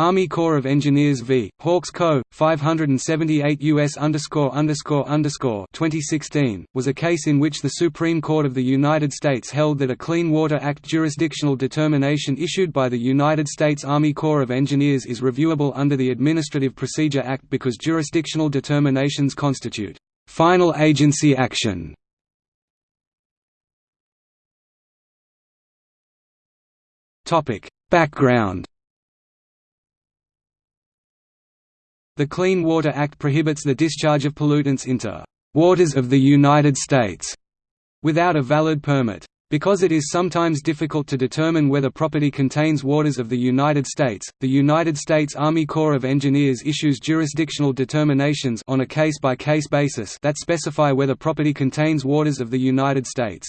Army Corps of Engineers v. Hawkes Co. 578 U.S. 2016 was a case in which the Supreme Court of the United States held that a Clean Water Act jurisdictional determination issued by the United States Army Corps of Engineers is reviewable under the Administrative Procedure Act because jurisdictional determinations constitute final agency action. Background The Clean Water Act prohibits the discharge of pollutants into «waters of the United States» without a valid permit. Because it is sometimes difficult to determine whether property contains waters of the United States, the United States Army Corps of Engineers issues jurisdictional determinations on a case-by-case -case basis that specify whether property contains waters of the United States.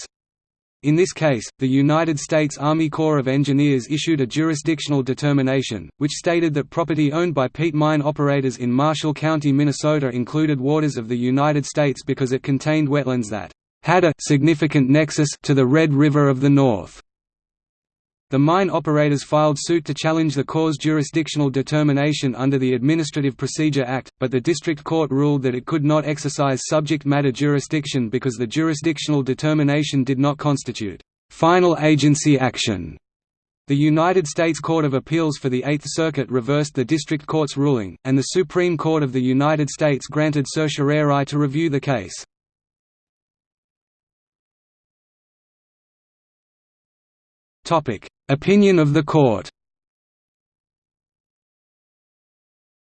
In this case, the United States Army Corps of Engineers issued a jurisdictional determination, which stated that property owned by peat mine operators in Marshall County, Minnesota included waters of the United States because it contained wetlands that had a significant nexus to the Red River of the North. The mine operators filed suit to challenge the Corps' jurisdictional determination under the Administrative Procedure Act, but the district court ruled that it could not exercise subject matter jurisdiction because the jurisdictional determination did not constitute final agency action. The United States Court of Appeals for the Eighth Circuit reversed the district court's ruling, and the Supreme Court of the United States granted certiorari to review the case. Topic: Opinion of the court.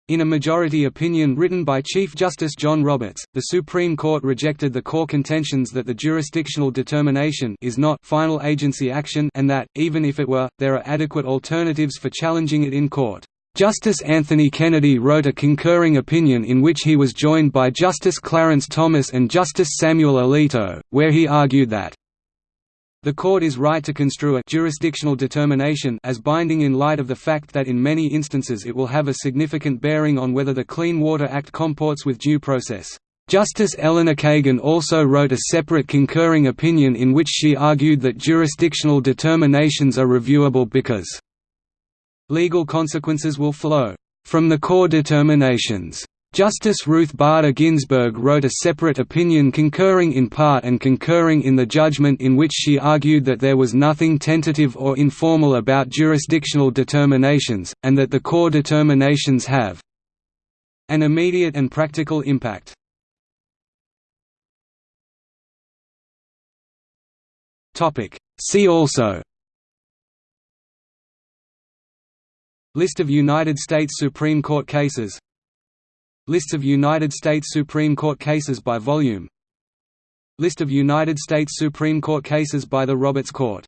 In a majority opinion written by Chief Justice John Roberts, the Supreme Court rejected the Corps' contentions that the jurisdictional determination is not final agency action and that, even if it were, there are adequate alternatives for challenging it in court. Justice Anthony Kennedy wrote a concurring opinion in which he was joined by Justice Clarence Thomas and Justice Samuel Alito, where he argued that the court is right to construe a jurisdictional determination as binding in light of the fact that in many instances it will have a significant bearing on whether the Clean Water Act comports with due process. Justice Elena Kagan also wrote a separate concurring opinion in which she argued that jurisdictional determinations are reviewable because legal consequences will flow from the Corps' determinations. Justice Ruth Bader Ginsburg wrote a separate opinion concurring in part and concurring in the judgment in which she argued that there was nothing tentative or informal about jurisdictional determinations, and that the Corps' determinations have an immediate and practical impact. See also List of United States Supreme Court cases Lists of United States Supreme Court cases by volume. List of United States Supreme Court cases by the Roberts Court